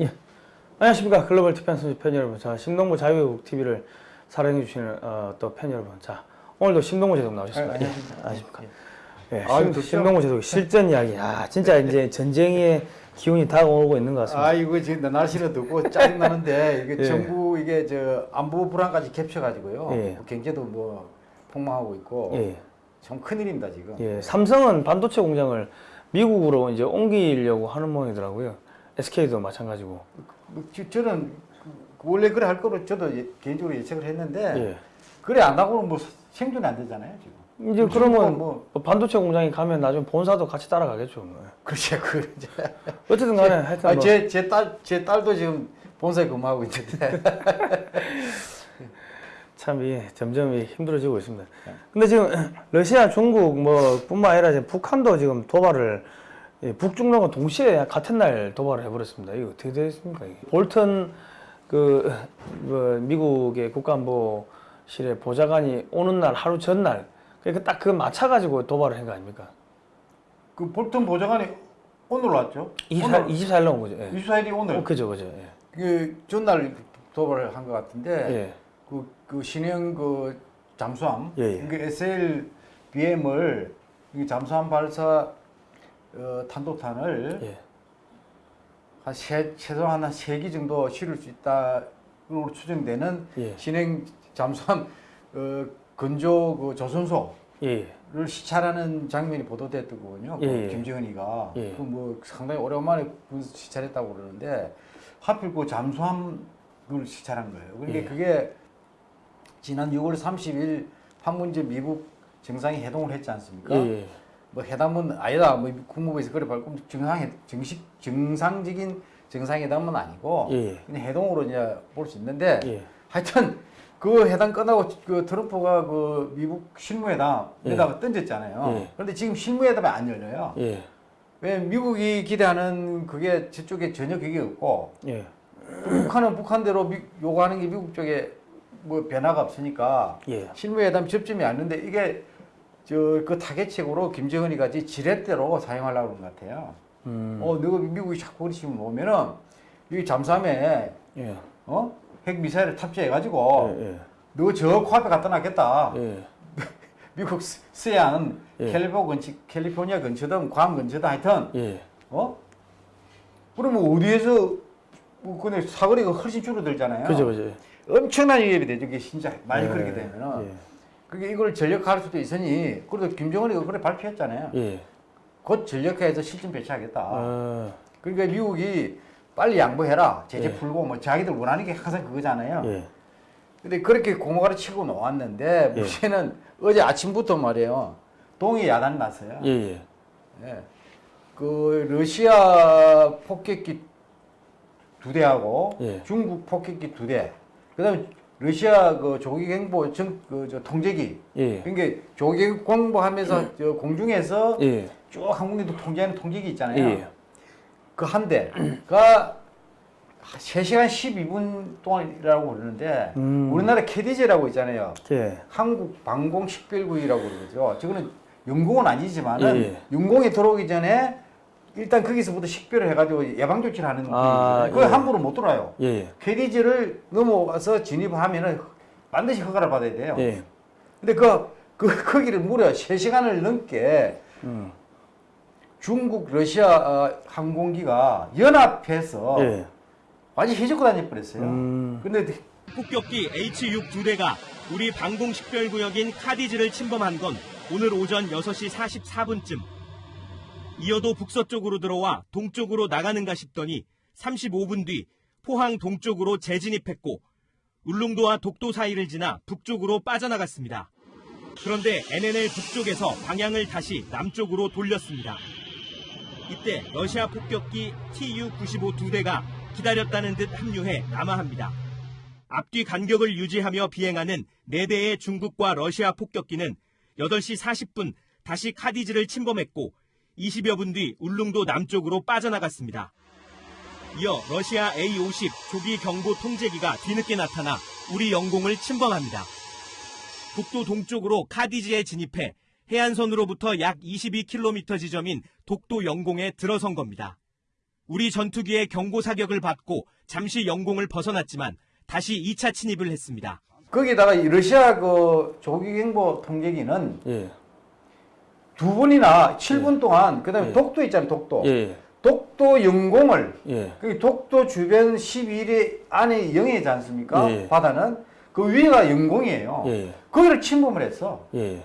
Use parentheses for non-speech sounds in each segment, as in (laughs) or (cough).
예. 안녕하십니까 글로벌 디펜스 팬 여러분. 자 심동보 자유국 TV를 사랑해 주시는 어, 또팬 여러분. 자 오늘도 심동보 제독 나오셨습니다. 아, 예. 안녕하십니까. 예. 심, 좋죠. 심동보 제독 실전 이야기. 아 진짜 이제 전쟁의 기운이 다가오고 있는 것 같습니다. 아 이거 지금 날씨는 덥고 짜증 나는데 이게 (laughs) 예. 정부 이게 저 안보 불안까지 겹쳐가지고요. 예. 뭐 경제도 뭐 폭망하고 있고 예. 참 큰일입니다 지금. 예. 삼성은 반도체 공장을 미국으로 이제 옮기려고 하는 모양이더라고요. SK도 마찬가지고. 뭐 저- 저는 그 원래 그래 할 거로 저도 예- 개인적으로 예측을 했는데 예. 그래 안 하고는 뭐 생존이 안 되잖아요 지금. 이제 뭐 그러면 뭐뭐 반도체 공장이 가면 나중에 본사도 같이 따라가겠죠. 뭐. 그렇지 그 이제 어쨌든 간에 하여튼 뭐. 제제 딸 제 딸도 지금 본사에 근무하고 있는데 (laughs) 참 이, 점점 이 힘들어지고 있습니다. 근데 지금 (clears throat) 러시아, 중국 뭐 뿐만 아니라 지금 북한도 지금 도발을 예, 북중러가 동시에 같은 날 도발을 해버렸습니다. 이거 어떻게 됐습니까? 이게? 볼턴 그, 그 미국의 국가안보실의 보좌관이 오는 날 하루 전날 그러니까 딱 그 맞춰가지고 도발을 한 거 아닙니까? 그 볼턴 보좌관이 오늘 왔죠. 24일, 24일 나온 거죠. 예. 24일이 오늘 어, 그죠, 그죠. 예. 그 전날 도발을 한 것 같은데 예. 그, 그 신형 그 잠수함 예, 예. 그 SLBM을 잠수함 발사 어, 탄도탄을 예. 한 세, 최소한 한 세 기 정도 실을 수 있다로 추정되는 예. 신형 잠수함 어, 건조 그 조선소를 예. 시찰하는 장면이 보도됐더군요. 그 예, 예. 김정은이가 예. 그뭐 상당히 오랜만에 군 시찰했다고 그러는데 하필 그 잠수함을 시찰한 거예요. 그러니까 예. 그게 지난 6월 30일 판문점 미국 정상이 회동을 했지 않습니까? 예. 뭐 회담은 아니다. 뭐 국무부에서 그래 밝고 정상 정식 정상적인 정상회담은 아니고 예. 그냥 회동으로 이제 볼 수 있는데 예. 하여튼 그 회담 끝나고 그 트럼프가 그 미국 실무회담에다가 던졌잖아요. 예. 그런데 지금 실무회담이 안 열려요. 예. 왜 미국이 기대하는 그게 저쪽에 전혀 그게 없고 예. 또 북한은 북한대로 미- 요구하는 게 미국 쪽에 뭐 변화가 없으니까 예. 실무회담 접점이 안 되는데 이게 저그 타겟책으로 김정은이 같이 지렛대로 사용하려고 그런 것 같아요. 음. 어, 너가 미국이 자꾸 그러시면 오면은 이 잠수함에 예. 어? 핵 미사일을 탑재해가지고 예. 너저 코앞에 갖다 놨겠다. 예. (laughs) 미국 스- 서해안 예. 캘리포 근처, 캘리포니아 근처든 괌 근처든 하여튼 예. 어? 그러면 어디에서 뭐 근데 사거리가 훨씬 줄어들잖아요. 그죠, 그죠. 엄청난 위협이 되죠. 이게 진짜 많이 예. 그렇게 되면은 예. 그게 이걸 전력화할 수도 있으니 그래도 김정은이가 그래 발표했잖아요. 예. 곧 전력화해서 실전 배치하겠다. 아, 그러니까 미국이 빨리 양보해라. 제재 예. 풀고 뭐 자기들 원하는 게 항상 그거잖아요. 예. 근데 그렇게 고무가를 치고 놓았는데 예. 문제는 어제 아침부터 말이에요. 동해 야단이 났어요. 예, 예. 예. 그 러시아 폭격기 두 대하고 예. 중국 폭격기 두 대. 그다음에 러시아 그 조기 경보 정그저 통제기. 예. 그러니까 조기 공보하면서 저 공중에서 예. 쭉 항공기도 통제하는 통제기 있잖아요. 예. 그한 대가 3시간 12분 동안이라고 그러는데 음. 우리나라 KDJ라고 있잖아요. 예. 한국 방공 식별구이라고 그러죠. 저거는 영공은 아니지만 은 예, 예. 영공에 들어오기 전에 일단 거기서부터 식별을 해가지고 예방 조치를 하는 아, 아, 그거 예. 함부로 못 들어와요. 예. 예. KDJ를 넘어가서 진입하면은 반드시 허가를 받아야 돼요. 예. 근데 그, 그 거기를 무려 3시간을 넘게 음. 중국 러시아 어, 항공기가 연합해서 예. 완전히 휘젓고 다녀버렸어요. 음. 근데 폭격기 H-6 두 대가 우리 방공 식별구역인 카디즈를 침범한 건 오늘 오전 6시 44분쯤. 이어도 북서쪽으로 들어와 동쪽으로 나가는가 싶더니 35분 뒤 포항 동쪽으로 재진입했고 울릉도와 독도 사이를 지나 북쪽으로 빠져나갔습니다. 그런데 NNL 북쪽에서 방향을 다시 남쪽으로 돌렸습니다. 이때 러시아 폭격기 Tu-95 두 대가 기다렸다는 듯 합류해 남하합니다. 앞뒤 간격을 유지하며 비행하는 4대의 중국과 러시아 폭격기는 8시 40분 다시 카디즈를 침범했고 20여 분 뒤 울릉도 남쪽으로 빠져나갔습니다. 이어 러시아 A-50 조기 경보 통제기가 뒤늦게 나타나 우리 영공을 침범합니다. 북도 동쪽으로 카디즈에 진입해 해안선으로부터 약 22km 지점인 독도 영공에 들어선 겁니다. 우리 전투기의 경고 사격을 받고 잠시 영공을 벗어났지만 다시 2차 침입을 했습니다. 거기다가 이 러시아 그 조기 경보 통제기는 예. 두 번이나 7분 동안 그다음에 예. 독도 있잖아요 독도 예. 독도 영공을 예. 그 독도 주변 11일 안에 영해지 않습니까 예. 바다는 그 위가 영공이에요 예. 거기를 침범을 했어 예.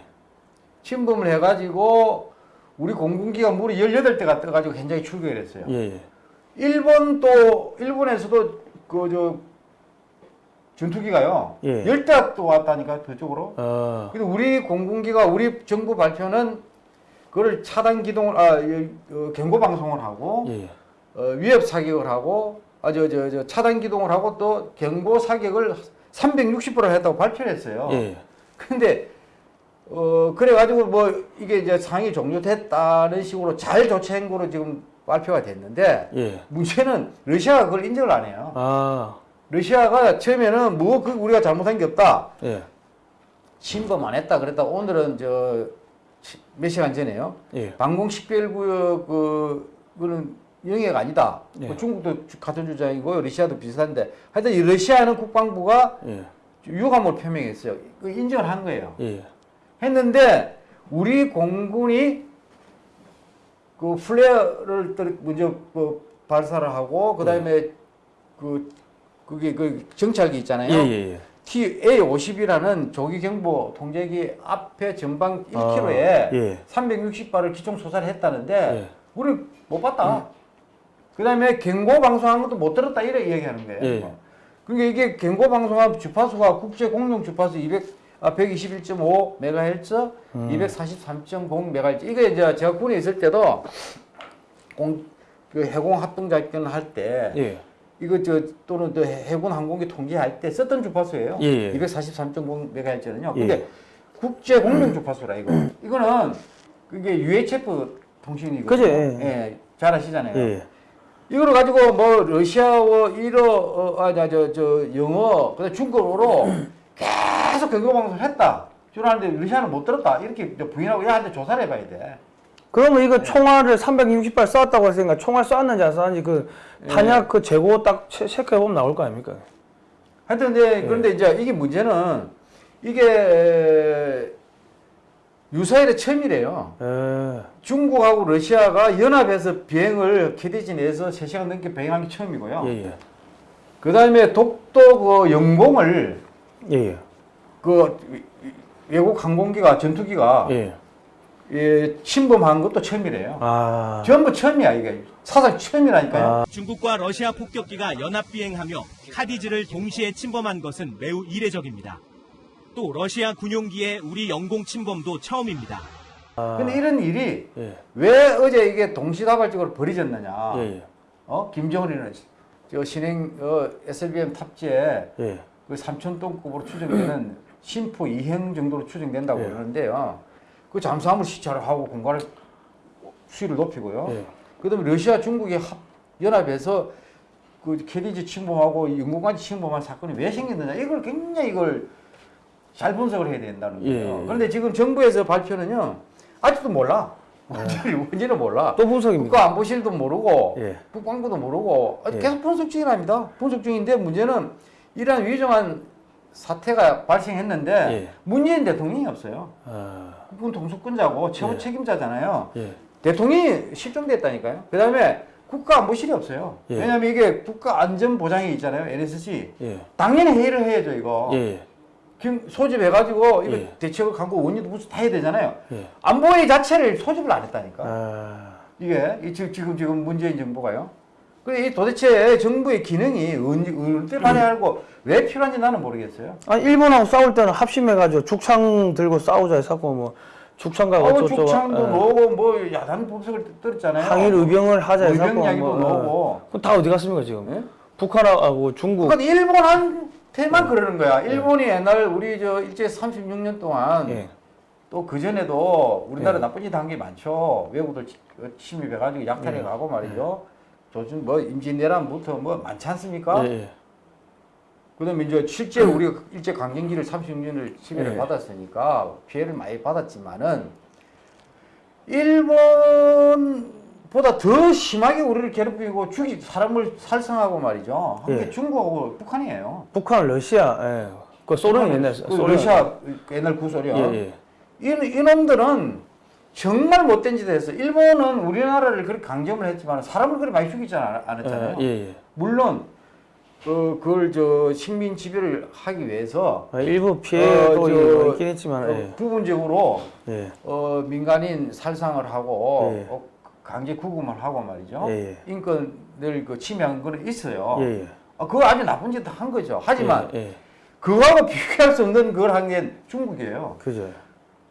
침범을 해가지고 우리 공군기가 무려 18대가 떠가지고 현장에 출격을 했어요 예. 일본도 일본에서도 그 저 전투기가요 예. 10대가 또 왔다니까 그쪽으로 아. 근데 우리 공군기가 우리 정부 발표는 그걸 차단 기동을 아 이- 어, 경고 방송을 하고 예. 어, 위협 사격을 하고 아저 저저 차단 기동을 하고 또 경보 사격을 360%를 했다고 발표를 했어요. 예. 근데 어 그래 가지고 뭐 이게 이제 상이 종료됐다는 식으로 잘 조치한 거로 지금 발표가 됐는데 예. 문제는 러시아가 그걸 인정을 안 해요. 아. 러시아가 처음에는 뭐 그 우리가 잘못한 게 없다. 예. 침범 안 했다 그랬다 오늘은 저 몇 시간 전에요. 예. 방공 식별구역 그 그는 영해가 아니다. 예. 뭐 중국도 주- 같은 주장이고 러시아도 비슷한데 하여튼 이 러시아는 국방부가 예. 유감을 표명했어요. 그 인정을 한 거예요. 예. 했는데 우리 공군이 그 플레어를 떨- 먼저 그 발사를 하고 그다음에 그 그게 그 정찰기 있잖아요. 예. 예. TA50이라는 조기 경보 통제기 앞에 전방 1km에 아, 예. 360발을 기총 소사를 했다는데 예. 우리 못 봤다. 그다음에 경고 방송한 것도 못 들었다 이래 얘기하는 거예요. 예. 그러니까 이게 경고 방송한 주파수가 국제 공용 주파수 200 아, 121.5 메가헤르츠, 음. 243.0 메가헤르츠. 이게 이제 제가 군에 있을 때도 공, 그 해공 합동 작전을 할때 예. 이거 저 또는 또 해- 해군 항공기 통제할 때 썼던 주파수예요. 예, 예. 243.0 메가헤르츠는요. 예. 근데 국제 공용 주파수라 이거. 이거는 그게 UHF 통신이고. 그죠, 예. 예. 잘 아시잖아요. 예. 이걸 가지고 뭐 러시아어, 일어, 어, 아, 저, 저, 저 영어, 그다음 중국어로 (coughs) 계속 경고 방송을 했다. 주라는데 러시아는 못 들었다. 이렇게 부인하고 얘한테 조사를 해봐야 돼. 그러면 네. 이거 총알을 360발 쐈다고 했으니까 총알 쐈는지 안 쐈는지 그 네. 탄약 그 재고 딱 체- 체크해 보면 나올 거 아닙니까? 하여튼 근데 그런데 이제 이게 문제는 이게 유사일에 처음이래요. 예. 중국하고 러시아가 연합해서 비행을 캐디지 내에서 3시간 넘게 비행한 게 처음이고요. 예. 예. 그 다음에 독도 그 영공을 예. 예. 그 외국 항공기가 전투기가 예. 예, 침범한 것도 처음이래요. 아. 전부 처음이야 이게 사상 처음이라니까요. 아. 중국과 러시아 폭격기가 연합 비행하며 카디즈를 동시에 침범한 것은 매우 이례적입니다. 또 러시아 군용기의 우리 영공 침범도 처음입니다. 아. 근데 이런 일이 예. 왜 어제 이게 동시다발적으로 벌어졌느냐? 예. 예. 어 김정은이는 저 신행 어, SLBM 탑재에 예. 그 3천 톤급으로 추정되는 (laughs) 심포 2형 정도로 추정된다고 예. 그러는데요. 그 잠수함을 시찰을 하고 공간을 수위를 높이고요. 예. 그다음에 러시아 중국이 합 연합해서 그 캐리지 침범하고 영국까지 침범한 사건이 왜 생겼느냐 이걸 굉장히 이걸 잘 분석을 해야 된다는 거예요. 예. 그런데 지금 정부에서 발표는요 아직도 몰라. 완전히 뭔지는 몰라. 또 분석입니까? 국가안보실도 모르고 예. 국방부도 모르고 예. 계속 분석 중이랍니다. 분석 중인데 문제는 이러한 위중한 사태가 발생했는데 예. 문재인 대통령이 없어요. 아. 국군 통수권자고 최고 예. 책임자잖아요. 예. 대통령이 실종됐다니까요. 그 다음에 국가 안보실이 없어요. 예. 왜냐하면 이게 국가 안전보장이 있잖아요. NSC. 예. 당연히 회의를 해야죠, 이거. 예. 김- 소집해가지고 이거 예. 대책을 갖고 원인도 무슨 다 해야 되잖아요. 예. 안보회 자체를 소집을 안 했다니까. 아. 이게 지금 지금 문재인 정부가요. 그이 도대체 정부의 기능이 언제 발휘하고 왜 필요한지 나는 모르겠어요. 아니 일본하고 싸울 때는 합심해가지고 죽창 들고 싸우자 해서 뭐 죽창과 어, 어쩌고 죽창도 예. 놓고 뭐 야단 법석을 들었잖아요. 항일 의병을 하자 해서 의병 이야기도 나오고. 그다 어디 갔습니까 지금? 예? 북한하고 중국. 그러니까 일본한테만 예. 그러는 거야. 일본이 옛날 우리 저 일제 36년 동안 예. 또그 전에도 우리나라 예. 나쁜 짓 한 게 많죠. 외국들 치- 어, 침입해가지고 약탈해 예. 가고 말이죠. 조준 뭐 임진왜란부터 뭐 많지 않습니까? 예. 예. 그다음에 이제 실제 우리가 일제 강점기를 36년을 침해를 예. 받았으니까 피해를 많이 받았지만은 일본 보다 더 심하게 우리를 괴롭히고 죽이 사람을 살상하고 말이죠. 한게 예. 중국하고 북한이에요. 북한, 러시아, 예. 그 소련이 옛날 그 소련. 러시아 옛날 구소련. 예, 예. 이, 이놈들은 정말 못된 짓을 했어. 일본은 우리나라를 그렇게 강점을 했지만 사람을 그렇게 많이 죽이지 않- 않았잖아요. 예, 예. 물론 그 그걸 저 식민 지배를 하기 위해서 아, 일부 피해 어, 있긴 했지만, 어, 예. 부분적으로 예. 어, 민간인 살상을 하고 예. 어, 강제 구금을 하고 말이죠. 예, 예. 인권을 그 침해한 거는 있어요. 예, 예. 아, 그거 아주 나쁜 짓을 한 거죠. 하지만. 그거하고 (laughs) 비교할 수 없는 걸 한 게 중국이에요. 그죠.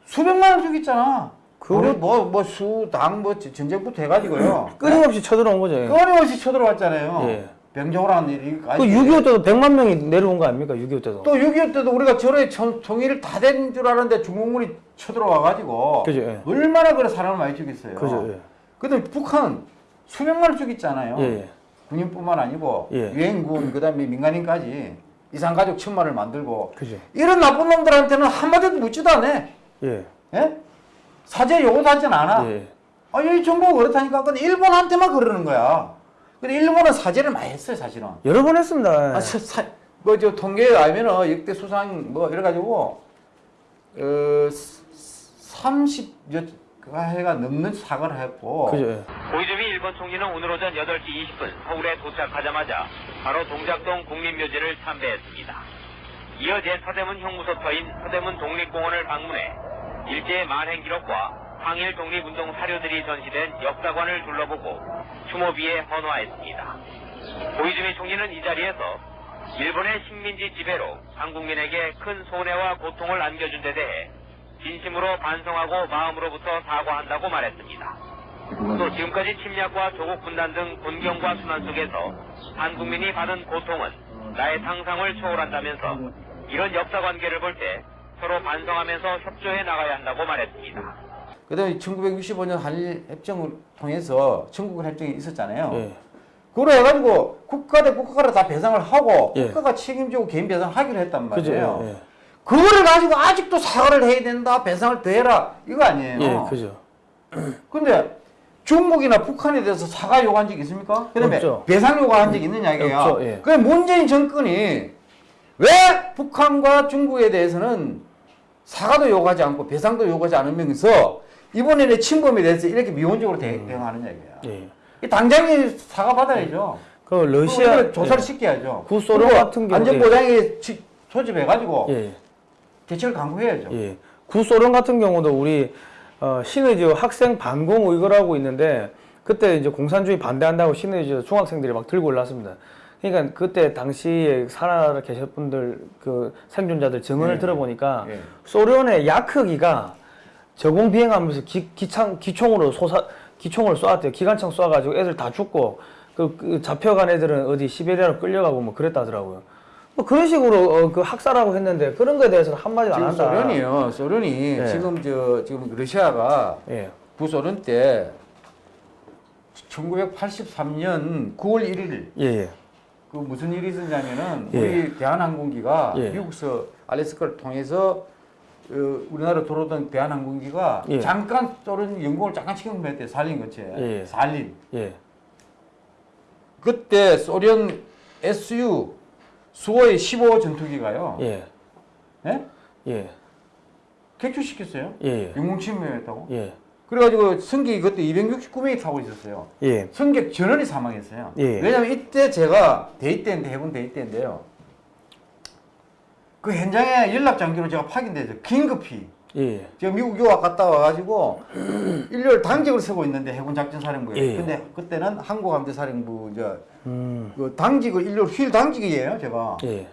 수백만 원 죽였잖아. 그거- 뭐뭐 수당 뭐 전쟁부터 해가지고요. 끊임없이 쳐들어온 거죠. 예. 끊임없이 쳐들어왔잖아요. 예. 병정호라는 일이 그6.25 때도 100만 명이 내려온 거 아닙니까? 6.25 때도. 또 6.25 때도 우리가 청- 통일을 다된 줄 알았는데 중국군이 쳐들어와가지고 그죠, 예. 얼마나 그래 사람을 많이 죽였어요. 그죠. 예. 근데 북한 수백만 원 죽였잖아요. 예, 예. 군인뿐만 아니고 예. 유엔군 그다음에 민간인까지 이산가족 천만을 만들고 그죠. 이런 나쁜 놈들한테는 한마디도 묻지도 않아. 예. 예? 사죄 요구도 하진 않아. 예. 아, 이 정부가 그렇다니까. 근데 일본한테만 그러는 거야. 근데 일본은 사죄를 많이 했어요, 사실은. 여러 번 했습니다. 아, 사, 사, 뭐, 저, 통계에 알면은 역대 수상, 뭐, 이래가지고, 어, 30, 해가 넘는 사과를 했고. 그죠. 예. 고이즈미 일본 총리는 오늘 오전 8시 20분 서울에 도착하자마자 바로 동작동 국립묘지를 참배했습니다. 이어 제4대문 형무소터인 서대문 독립공원을 방문해 일제의 만행 기록과 항일 독립운동 사료들이 전시된 역사관을 둘러보고 추모비에 헌화했습니다. 고이즈미 총리는 이 자리에서 일본의 식민지 지배로 한국민에게 큰 손해와 고통을 안겨준 데 대해 진심으로 반성하고 마음으로부터 사과한다고 말했습니다. 또 지금까지 침략과 조국 분단 등 곤경과 순환 속에서 한국민이 받은 고통은 나의 상상을 초월한다면서 이런 역사 관계를 볼때 서로 반성하면서 협조해 나가야 한다고 말했습니다. 그 다음에 1965년 한일 협정을 통해서 청구권 협정이 있었잖아요. 예. 그걸 해가지고 국가 대 국가를 다 배상을 하고 예. 국가가 책임지고 개인 배상을 하기로 했단. 말이에요. 예. 그거를 가지고 아직도 사과를 해야 된다, 배상을 더 해라, 이거 아니에요. 예. 그죠. (clears throat) 근데 중국이나 북한에 대해서 사과 요구한 적이 있습니까? 그다음에 없죠. 배상 요구한 적이 있느냐 이게요. 예. 그 문재인 정권이 왜 북한과 중국에 대해서는 사과도 요구하지 않고 배상도 요구하지 않으면서 이번에는 침범에 대해서 이렇게 미온적으로 대, 음. 대응하느냐 이거야. 예. 이 당장에 사과 받아야죠. 그 러시아 조사를 예. 시켜야죠. 구소련 같은 경우에- 안전보장에 지- 소집해가지고 예. 대책을 강구해야죠. 예. 구소련 같은 경우도 우리 어, 신의주 학생 반공 의거라고 있는데 그때 이제 공산주의 반대한다고 신의주 중학생들이 막 들고 올랐습니다. 그러니까 그때 당시에 살아 계셨 분들 그 생존자들 증언을 예. 들어보니까 예. 소련의 야크기가 저공 비행하면서 기, 기창 기총으로 쏘사 기총을 쏘았대요. 기관총 쏘아가지고 애들 다 죽고 그, 그 잡혀간 애들은 어디 시베리아로 끌려가고 뭐 그랬다더라고요. 뭐 그런 식으로 어, 그 학살하고 했는데 그런 거에 대해서는 한마디도 안 한다. 소련이요. 소련이 예. 지금 저 지금 러시아가 예. 구소련 때 1983년 9월 1일 예, 예. 그 무슨 일이 있었냐면은 예. 우리 대한항공기가 예. 미국서 알래스카를 통해서 어, 우리나라 들어오던 대한항공기가 예. 잠깐 소련 영공을 잠깐 침범했대 살린 거지 예. 살린 예. 그때 소련 SU 수호의 15 전투기가요 예. 예? 예. 객추시켰어요 예. 영공 침범했다고 예. 그래가지고 승객이 그때 269명이 타고 있었어요 예. 승객 전원이 사망했어요. 예. 왜냐면 이때 제가 대위 때인데 해군 대위 때인데요. 그 현장에 연락 장기로 제가 파견돼서 긴급히 예. 제가 미국 유학 갔다 와가지고 (clears throat) 일요일 당직을 서고 있는데 해군 작전 사령부에. 예. 근데 그때는 한국 함대 사령부 이제 음. 그 당직을 일요일 휴일 당직이에요 제가. 예.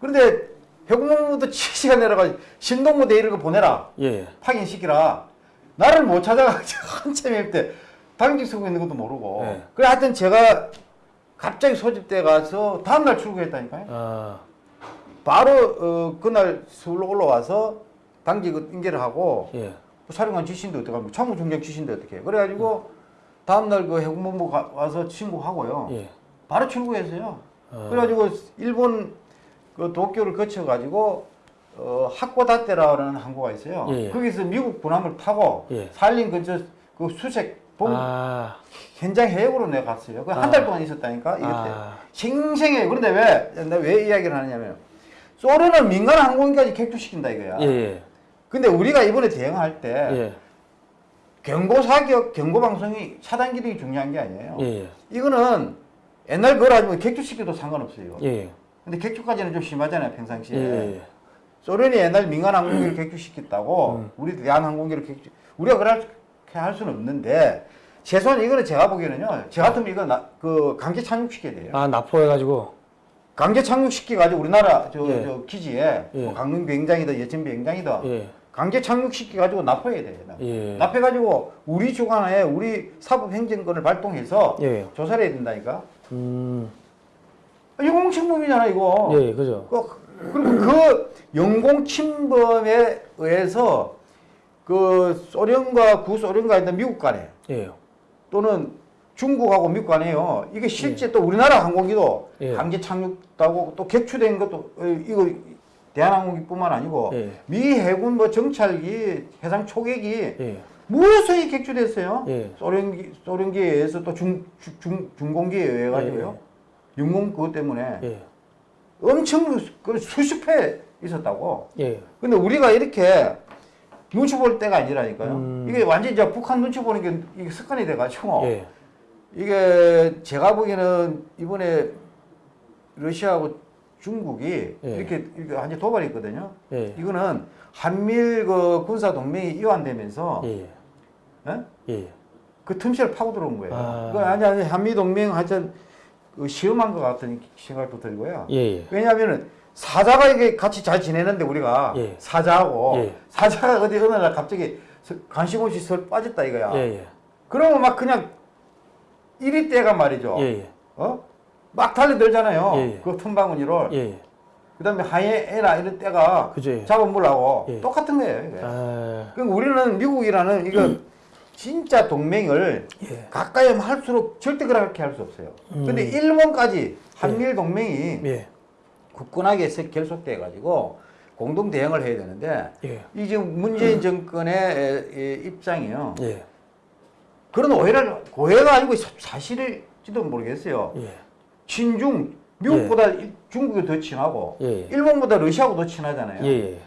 그런데 해군본부도 7시간 내려가 신동부 대위를 보내라 예. 파견시키라. 나를 못 찾아가지고 (laughs) 한참 일 때 당직 서고 있는 것도 모르고. 네. 그래 하여튼 제가 갑자기 소집돼 가서 다음날 출국했다니까요. 아. 바로 어, 그날 서울로 올라와서 당직을 인계를 하고 예. 사령관 지신도 어떻게 합니까? 참모 중장 지신도 어떻게 해. 그래가지고 다음날 그 해군본부 가, 와서 신고하고요. 예. 바로 출국했어요. 어. 그래가지고 일본 그 도쿄를 거쳐가지고 어, 하코다테라는 항구가 있어요. 예, 예. 거기서 미국 군함을 타고 예. 살린 근처 그 수색 본 아, 현장 해역으로 내가 갔어요. 그한 아. 달 동안 있었다니까 이때 아. 생생해. 그런데 왜 내가 왜 이야기를 하느냐면 소련은 민간 항공기까지 객투시킨다 이거야. 예, 예, 근데 우리가 이번에 대응할 때 예, 경고 사격, 경고 방송이 차단 기능이 중요한 게 아니에요. 예, 예, 이거는 옛날 그걸 아니면 객투시켜도 상관없어요. 예, 근데 객투까지는 좀 심하잖아요 평상시에. 예, 예. 소련이 옛날 민간 항공기를 객투시켰다고 음. 우리 대한 항공기를 객투 우리가 그렇게 할 수는 없는데 최소한 이거는 제가 보기에는요. 저 같으면 이거 나, 그 강제 착륙시켜야 돼요. 아, 납포해가지고. 강제 착륙시켜 가지고 우리나라 저, 예. 저 기지에 예. 뭐 강릉 비행장이다 예천 비행장이다 예, 강제 착륙시켜 가지고 납포해야 돼요. 예. 납해 가지고 우리 주관하에 우리 사법 행정권을 발동해서 예. 조사를 해야 된다니까. 음, 이거 공침범이잖아 이거. 예, 그죠. 그- 그리고 그 영공 침범에 의해서 그 소련과 구소련과 있는 미국 간에 예, 또는 중국하고 미국 간에요. 이게 실제 또 우리나라 항공기도 예. 강제 착륙하고 또 객추된 것도 어, 이거 대한항공기뿐만 아니고 예. 미 해군 뭐 정찰기, 해상 초계기 예, 무수히 객추됐어요. 예. 소련기 소련기에 의해서 또 중 중 중공기에 의해 가지고요. 영공 그것 때문에 예, 엄청 그 수십 회 있었다고. 예, 근데 우리가 이렇게 눈치 볼 때가 아니라니까요. 음. 이게 완전 이제 북한 눈치 보는 게 이게 습관이 돼가지고 예, 이게 제가 보기에는 이번에 러시아하고 중국이 예. 이렇게 이렇게 완전 도발했거든요. 예, 이거는 한미일 그 군사 동맹이 이완되면서 예, 예? 예, 그 틈새를 파고 들어온 거예요. 아. 그 아니 아니 한미 동맹 하여튼 그 시험한 것 같은 생각도 들고요. 예, 예. 왜냐하면은 사자가 이게 같이 잘 지내는데 우리가 예. 사자하고 예. 사자가 어디 어느 날 갑자기 서- 관심 없이 설 빠졌다 이거야. 예, 예, 그러면 막 그냥 이리 때가 말이죠. 예, 예, 어? 막 달려들잖아요. 예, 예. 그 틈바구니를. 예, 예. 그다음에 하이에나 이런 때가 그죠, 예. 잡아먹으려고 예. 똑같은 거예요. 이게. 아, 그럼 우리는 미국이라는 이거 (clears throat) 진짜 동맹을 예. 가까이 하면 할수록 절대 그렇게 할 수 없어요. 근데 일본까지 한미일 동맹이 예, 굳건하게 세- 결속돼 가지고 공동 대응을 해야 되는데 예, 이 지금 문재인 정권의 에, 에, 입장이요. 예, 그런 오해를 오해가 아니고 사- 사실일지도 모르겠어요. 예, 친중 미국보다 일- 중국이 더 친하고 예. 일본보다 러시아하고 더 친하잖아요. 예, 예.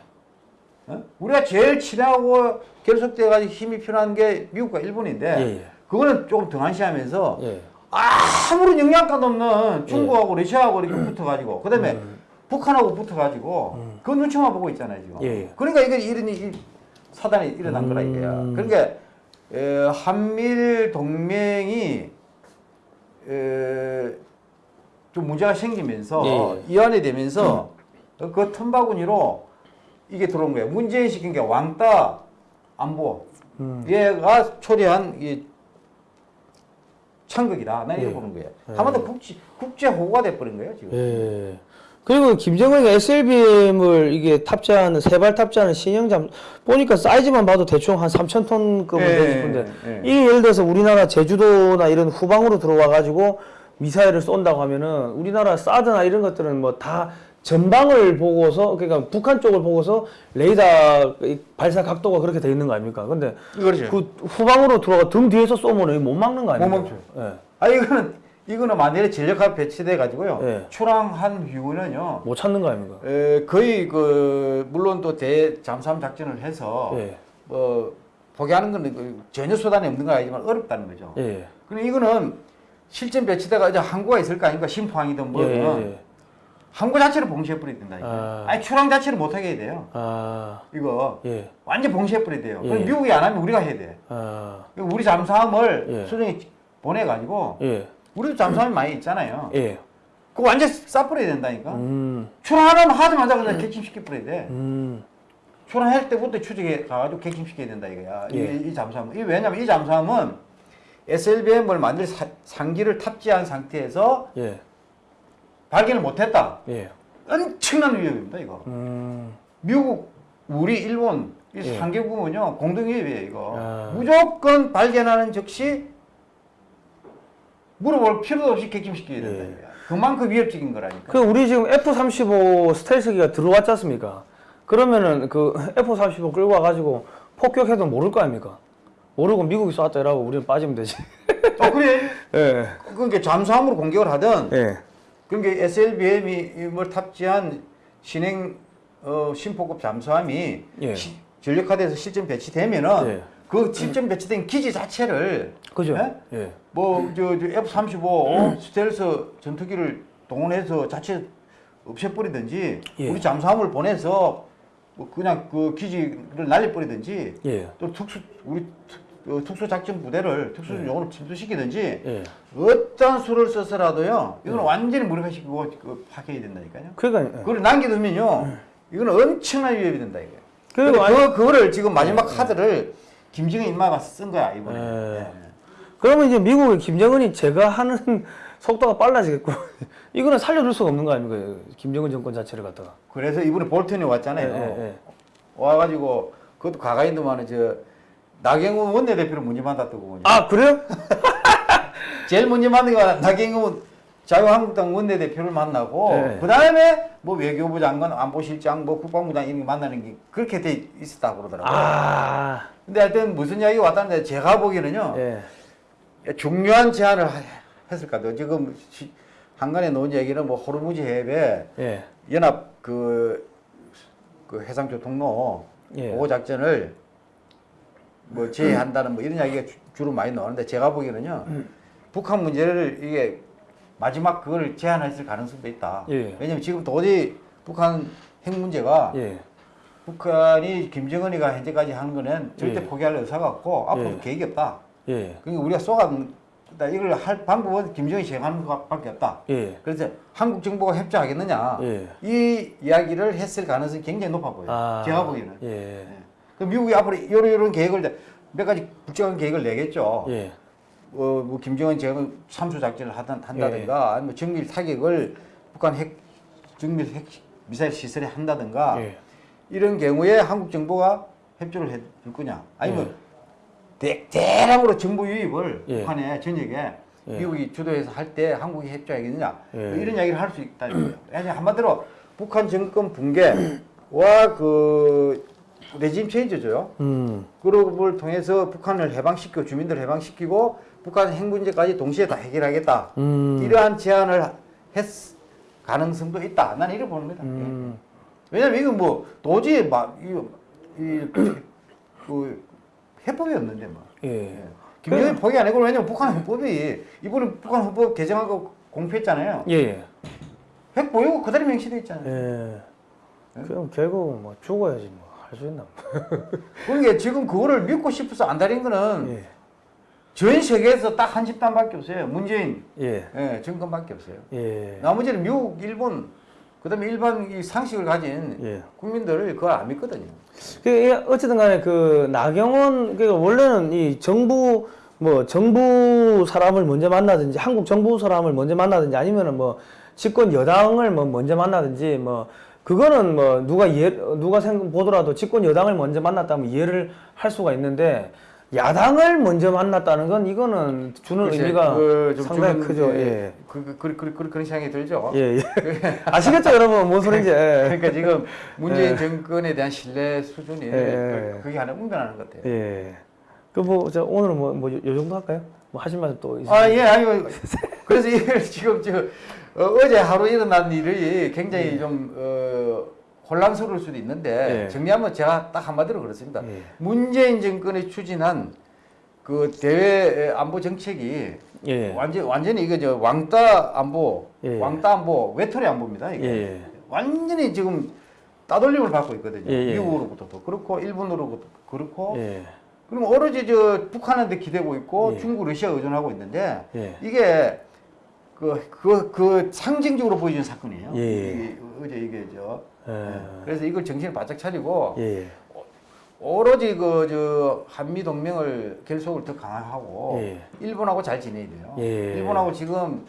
어? 우리가 제일 친하고 결속돼 가지고 힘이 필요한 게 미국과 일본인데 예, 예. 그거는 조금 등한시하면서 예. 아무런 영향가도 없는 중국하고 러시아하고 이렇게 붙어가지고 그다음에 음. 북한하고 붙어가지고 그 눈치만 보고 있잖아요 지금. 예. 그러니까 이게 이런 이 사단이 일어난 거라 이거야. 음. 그러니까 에, 한미일 동맹이 에, 좀 문제가 생기면서 예. 이완이 되면서 그 틈바구니로 이게 들어온 거예요. 문재인 시킨 게 왕따 안보. 음. 얘가 초래한 이 창극이다. 난 이렇게 예. 보는 거예요. 한번더 국제 국제 호구가 돼버린 거예요 지금. 예. 그리고 김정은이가 SLBM을 이게 탑재하는 세발 탑재하는 신형 잠 보니까 사이즈만 봐도 대충 한 3천 톤급은 예, 되고 싶은데 예. 이게 예를 들어서 우리나라 제주도나 이런 후방으로 들어와 가지고 미사일을 쏜다고 하면은 우리나라 사드나 이런 것들은 뭐 다 전방을 보고서 그러니까 북한 쪽을 보고서 레이더 이 발사 각도가 그렇게 돼 있는 거 아닙니까? 근데 그렇죠. 그 후방으로 들어가 등 뒤에서 쏘면은 못 막는 거 아닙니까? 못 예. 아 이거는 이거는 만일에 전력화 배치돼 가지고요. 예. 출항한 이후는요. 못 찾는 거 아닙니까? 에, 거의 그 물론 또 대 잠수함 작전을 해서 예. 뭐 포기하는 건그 전혀 수단이 없는 건 아니지만 어렵다는 거죠. 예. 그럼 이거는 실전 배치대가 이제 항구가 있을 거 아닙니까? 심포항이든 뭐든 예, 예, 예. 항구 자체를 봉쇄해 버려야 된다니까. 아. 아니 출항 자체를 못 하게 해야 돼요. 아, 이거 예. 완전 봉쇄해 버려야 돼요. 예. 그럼 미국이 안 하면 우리가 해야 돼. 아, 우리 잠수함을 예. 수정에 보내 가지고 예. 우리도 잠수함이 많이 있잖아요. 예. 그거 완전 싸버려야 된다니까. 음, 출항하면 하자마자 그냥 객침시켜 버려야 돼. 음, 출항할 때부터 추적해 가가지고 객침시켜야 된다 이거야. 예. 이, 이 잠수함은. 이 왜냐면 이 잠수함은 SLBM을 만들 사- 상기를 탑재한 상태에서 예. 발견을 못했다. 예. 엄청난 위협입니다 이거. 음, 미국, 우리, 일본 이 예. 상계국은요 공동 위협이에요 이거. 아. 무조건 발견하는 즉시 물어볼 필요도 없이 객침시켜야 된다 예. 그만큼 위협적인 거라니까. 그 우리 지금 F-35 스텔스기가 들어왔지 않습니까? 그러면은 그 F-35 끌고 와가지고 폭격해도 모를 거 아닙니까? 모르고 미국이 쐈다 이라고 우리는 빠지면 되지. 어 그래. 예. (laughs) 그러니까 잠수함으로 공격을 하든 예. 그러니까 SLBM이 뭘 탑재한 신행 어, 심포급 잠수함이 예. 시- 전력화돼서 실전 배치되면은 예. 그 실전 배치된 기지 자체를 그죠? 예? 예. 뭐저 F-35 스텔스 전투기를 동원해서 자체 없애버리든지 예. 우리 잠수함을 보내서 뭐 그냥 그 기지를 날려버리든지 예. 또 특수 우리 특- 어, 특수작전 부대를 특수용으로 침투시키든지 예. 어떤 수를 써서라도요 이거는 완전히 무력화시키고 그 파괴해야 된다니까요. 그러니까 예. 그걸 남겨두면요 이거는 엄청난 위협이 된다 이게. 그리고 그리고 그 그거를 지금 마지막 카드를 김정은 인마가 쓴 거야 이번에. 예. 예. 그러면 이제 미국의 김정은이 제가 하는 (laughs) 속도가 빨라지겠고 (laughs) 이거는 살려둘 수가 없는 거 아닙니까? 김정은 정권 자체를 갖다가. 그래서 이번에 볼턴이 왔잖아요. 예, 예, 예. 와가지고 그것도 가가인도만은 저 나경원 원내대표를 문제 만났다고. 아 그래요? (laughs) 제일 먼저 만난 게 나경원 자유한국당 원내대표를 만나고 네. 그 다음에 뭐 외교부 장관, 안보실장, 뭐 국방부 장 이런 게 만나는 게 그렇게 돼 있었다 그러더라고요. 아. 근데 하여튼 무슨 이야기가 왔다는데 제가 보기에는요 예. 중요한 제안을 하- 했을 것 같아요. 지금 시- 한간에 놓은 얘기는 뭐 호르무즈 해협에 예. 연합 그, 그 해상조 통로 예. 보호 작전을 뭐 제외한다는 뭐 이런 이야기가 주- 주로 많이 나오는데 제가 보기에는요 음. 북한 문제를 이게 마지막 그걸 제한했을 가능성도 있다. 예. 왜냐면 지금 도저히 북한 핵 문제가 예. 북한이 김정은이가 현재까지 하는 거는 절대 예. 포기할 의사가 없고 앞으로 예. 계획이 없다. 예. 그러니까 우리가 쏘아 이걸 할 방법은 김정은이 제공하는 것밖에 없다. 예. 그래서 한국 정부가 협조하겠느냐 예. 이 이야기를 했을 가능성이 굉장히 높아 보여요. 아. 제가 보기에는. 예. 그 미국이 앞으로 이런 이런 계획을 몇 가지 국정한 계획을 내겠죠. 예. 어, 뭐 김정은 제가 삼수 작전을 하든 한다든가 아니면 정밀 타격을 북한 핵 정밀 핵 미사일 시설에 한다든가 예. 이런 경우에 한국 정부가 협조를 해줄 거냐 아니면 예. 대, 대량으로 정보 유입을 예. 북한의 전역에 예. 미국이 주도해서 할 때 한국이 협조하겠느냐 예. 뭐 이런 이야기를 할 수 있다는 거예요. 왜냐하면 한마디로 북한 정권 붕괴와 그 레짐 체인저죠. 음. 그룹을 통해서 북한을 해방시키고 주민들 해방시키고 북한 핵 문제까지 동시에 다 해결하겠다. 음. 이러한 제안을 했 가능성도 있다. 나는 이렇게 보는 거다. 음. 왜냐면 이건 뭐 도저히 막 이거 이그 해법이 없는데 뭐. 예. 김정일 포기 안 했고 왜냐면 북한 헌법이 이번에 북한 헌법 개정하고 공표했잖아요. 예. 예. 핵 보유고 그대로 명시돼 있잖아요. 예. 그럼 결국 뭐 죽어야지 뭐 할 수 있나? (laughs) 그러니까 지금 그거를 믿고 싶어서 안 다린 거는 예. 전 세계에서 딱 한 집단밖에 없어요. 문재인 예. 예, 정권밖에 없어요. 예. 나머지는 미국, 일본, 그다음에 일반 이 상식을 가진 예. 국민들을 그걸 안 믿거든요. 그 예, 어쨌든 간에 그 나경원 그 원래는 이 정부 뭐 정부 사람을 먼저 만나든지 한국 정부 사람을 먼저 만나든지 아니면은 뭐 집권 여당을 뭐 먼저 만나든지 뭐 그거는 뭐 누가 이해 누가 생 보더라도 집권 여당을 먼저 만났다면 이해를 할 수가 있는데 야당을 먼저 만났다는 건 이거는 주는 글쎄, 의미가 그좀 상당히 주는, 크죠. 예, 예. 그, 그, 그, 그, 그, 그 런 생각이 들죠. 예, 예. (laughs) 아시겠죠, 여러분? 뭔 소린지. (laughs) 예. 그러니까 지금 (laughs) 문재인 예. 정권에 대한 신뢰 수준이 예. 그- 그게 하나 운변하는 것 같아요. 예. 그 뭐, 저 오늘은 뭐, 뭐, 요, 요 정도 할까요? 뭐 하실 말씀 또 있으세요? 아, 예, 아니, 그래서 이걸 지금 저, 어, 제 하루 일어난 일이 굉장히 좀, 어, 혼란스러울 수도 있는데, 예. 정리하면 제가 딱 한마디로 그렇습니다. 예. 문재인 정권이 추진한 그 대외 안보 정책이 예. 완전, 완전히 이거 저 왕따 안보, 예. 왕따 안보, 외톨이 안보입니다. 이게. 예. 완전히 지금 따돌림을 받고 있거든요. 예, 예. 미국으로부터도 그렇고, 일본으로부터 그렇고, 예. 그럼 오로지 저 북한한테 기대고 있고 예. 중국, 러시아 의존하고 있는데 예. 이게 그, 그, 그 상징적으로 보여준 사건이에요. 어제 이게 저. 예. 그래서 이걸 정신을 바짝 차리고 예. 오로지 그 저 한미 동맹을 결속을 더 강화하고 예. 일본하고 잘 지내야 돼요. 예. 일본하고 지금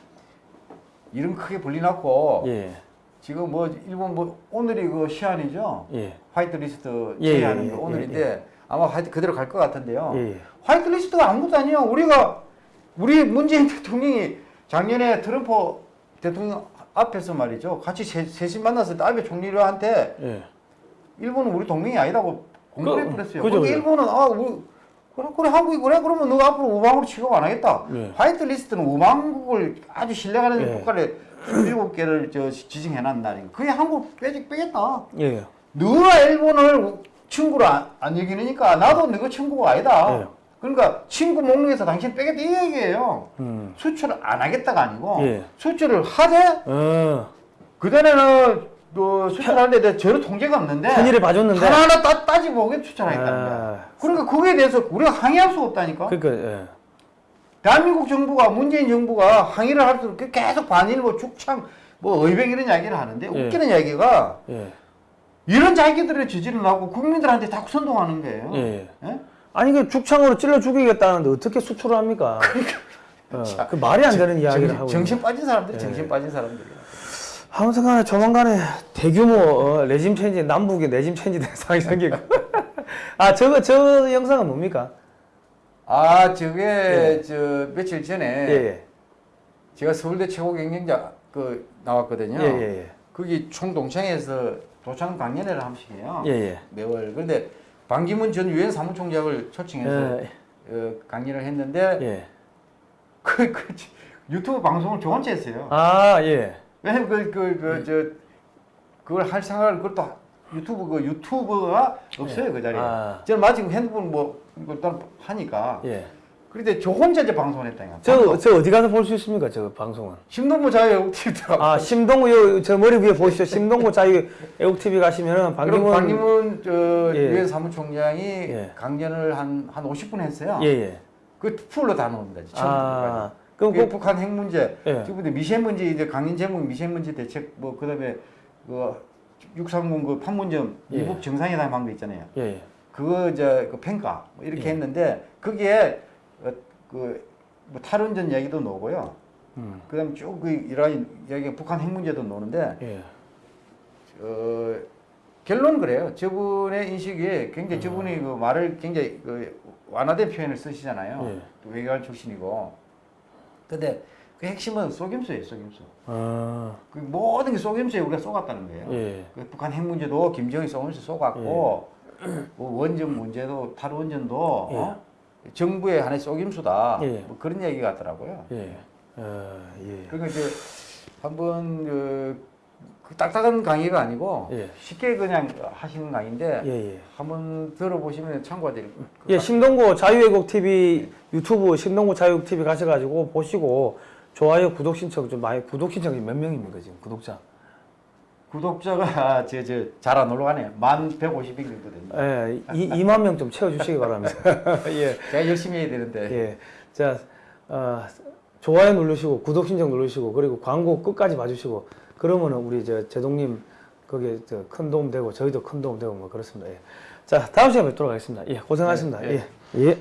이름 크게 불이 났고 예. 지금 뭐 일본 뭐 오늘이 그 시한이죠. 예. 화이트 리스트 예, 제외하는 예, 거 예, 오늘인데 아마 화이트 그대로 갈 것 같은데요. 예. 화이트 리스트가 아무것도 아니에요. 우리가 우리 문재인 대통령이 작년에 트럼프 대통령 앞에서 말이죠. 같이 세, 셋이 만났을 때 아베 총리한테 예. 일본은 우리 동맹이 아니라고 공표해 버렸어요. 근데 그죠. 일본은 아 우리 그래 그래 한국이 그래 그러면 너가 앞으로 우방으로 취급 안 하겠다. 예. 화이트 리스트는 우방국을 아주 신뢰가는 예. 국가를 27개를 저 지정해 놨다니. 그게 한국 빼지 빼겠다. 예. 너가 일본을 친구로 안, 안 여기니까 나도 너가 친구가 아니다. 예. 그러니까 친구 목록에서 당신 빼겠다 이 얘기예요. 음. 수출을 안 하겠다가 아니고 예. 수출을 하되 어. 그전에는 또 수출하는데 내가 전혀 통제가 없는데 편의를 봐줬는데. 하나하나 따, 따지고 오게 수출하겠다는 거야. 아. 그러니까 그거에 대해서 우리가 항의할 수가 없다니까. 그러니까 예. 대한민국 정부가 문재인 정부가 항의를 할수록 계속 반일보 죽창 뭐 의병 이런 이야기를 하는데 예. 웃기는 이야기가 예. 이런 자기들의 지지를 하고 국민들한테 자꾸 선동하는 거예요. 예. 예? 아니 그 죽창으로 찔러 죽이겠다는데 어떻게 수출을 합니까? 어, 그 말이 안 되는 이야기를 정신, 하고 정신. 빠진 사람들이 예. 정신 빠진 사람들이야. 아무튼간에 조만간에 대규모 어, regime change 남북의 regime change 된 상황이 생기고. 아 저거 저 영상은 뭡니까? 아 저게 저 며칠 전에 예. 예. 제가 서울대 최고 경영자 그 나왔거든요. 예, 예, 예. 거기 총동창회에서 도창 강연회를 한 번씩 해요. 예, 예. 매월. 그런데 반기문 전 유엔 사무총장을 초청해서 예. 어, 강연을 했는데 예. 그, 그 유튜브 방송을 저 혼자 했어요. 아, 예. 왜냐면 그, 그, 그, 저, 그걸 할 생각을 그것도 유튜브, 그 유튜브가 없어요, 그 자리에. 아. 저는 마침 핸드폰 뭐, 일단 하니까. 예. 그런데 저 혼자 이제 방송을 했다니까. 저, 저 어디 가서 볼 수 있습니까? 저 방송은. 심동보 자유 TV더라고. 아, 심동구, 요, 저 머리 위에 보시죠. 심동구 자유 애국TV 가시면은 방기문, 방기문. 저 예. 유엔 사무총장이 예. 강연을 한, 한 50분 했어요. 예, 예. 그 풀로 다 나옵니다. 아. 그럼 그게 꼭, 북한 핵 문제, 예. 지금부터 미세먼지 이제 강연 제목 미세먼지 대책 뭐 그 다음에 그 630 그 판문점 예. 이북 정상회담 한 거 있잖아요. 예, 예. 그거 이제 그 평가 뭐 이렇게 예. 했는데 어, 그 뭐 탈원전 이야기도 나오고요. 음. 그다음 쭉그 이란 이야기 북한 핵 문제도 나오는데 예. 어, 결론은 그래요. 저분의 인식이 음. 굉장히 저분이 그 말을 굉장히 그 완화된 표현을 쓰시잖아요. 예. 또 외교관 출신이고. 근데 그 핵심은 속임수예요, 속임수. 아, 그 모든 게 속임수에 우리가 쏘갔다는 거예요. 예. 그 북한 핵 문제도 김정일 속임수 쏘갔고, 뭐 원전 문제도 탈원전도 어? 정부의 하나의 속임수다. 예. 뭐 그런 얘기 같더라고요. 예. 어, 예. 그러니까 이제 한번 그, 그 딱딱한 강의가 아니고 예. 쉽게 그냥 하시는 강의인데 예, 예. 한번 들어보시면 참고가 될것 예, 같아요. 신동구 자유애국 TV 유튜브 신동구 자유애국 TV 가셔가지고 보시고 좋아요, 구독 신청 좀 많이 구독 신청이 몇 명입니까 지금 구독자? 구독자가 저, 저, 잘안 올라가네요. 만 150명 정도 됩니다. 예, 이 2만 명 좀 채워주시기 바랍니다. (laughs) 예, 제가 열심히 해야 되는데. 예, 자, 어, 좋아요 누르시고 구독 신청 누르시고 그리고 광고 끝까지 봐주시고 그러면은 우리 저 제동님 거기에 저큰 도움 되고 저희도 큰 도움 되고 뭐 그렇습니다. 예. 자, 다음 시간에 뵙도록 하겠습니다. 예, 고생하셨습니다. 예, 예. 예. 예.